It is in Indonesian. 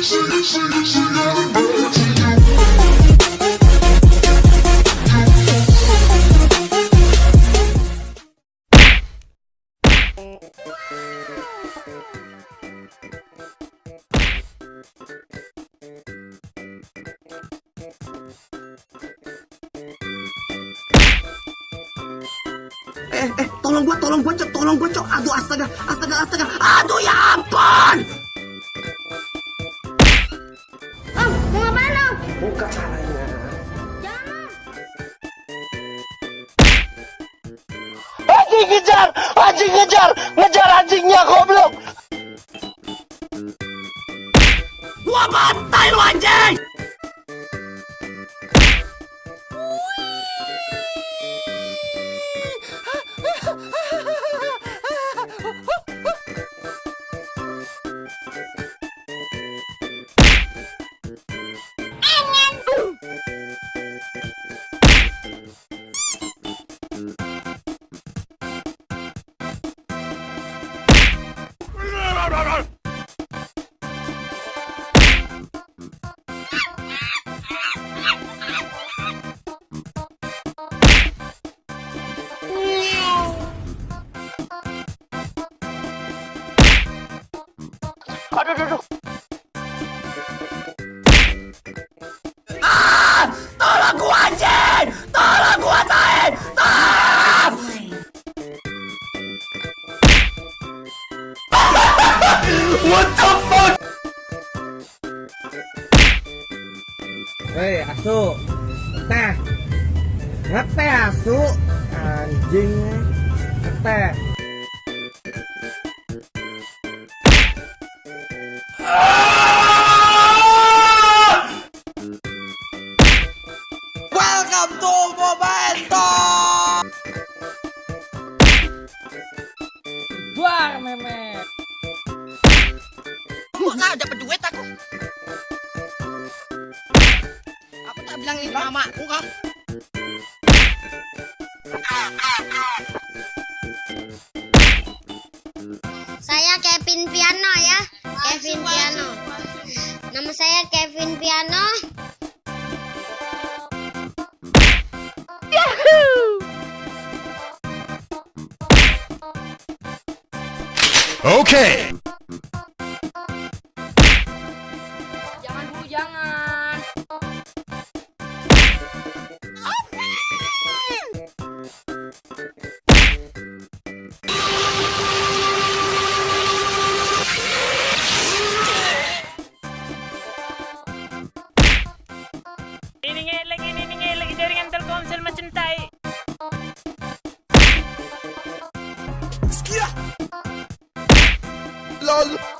Eh, eh, tolong gua, tolong gua, cok, tolong gua, cok. Aduh, astaga, astaga, astaga. Aduh, ya ampun. Ngejar, anjing ngejar, ngejar Aduh, aduh, aduh. Tolong gua anjing. Tolong gua tain. Tolong. What the fuck? Hei asu Teh Ngeteh asu Anjing Ngeteh Welcome to Momento. Buar memek Kok nggak dapat duit aku? Aku tak bilang ini mamaku kah? Saya Kevin Piano ya. Kevin Piano. Nama saya Kevin Piano. Okay. Jangan dulu, jangan. Ini ngelek, ini ngelek jaringan Telkomsel macam LOL.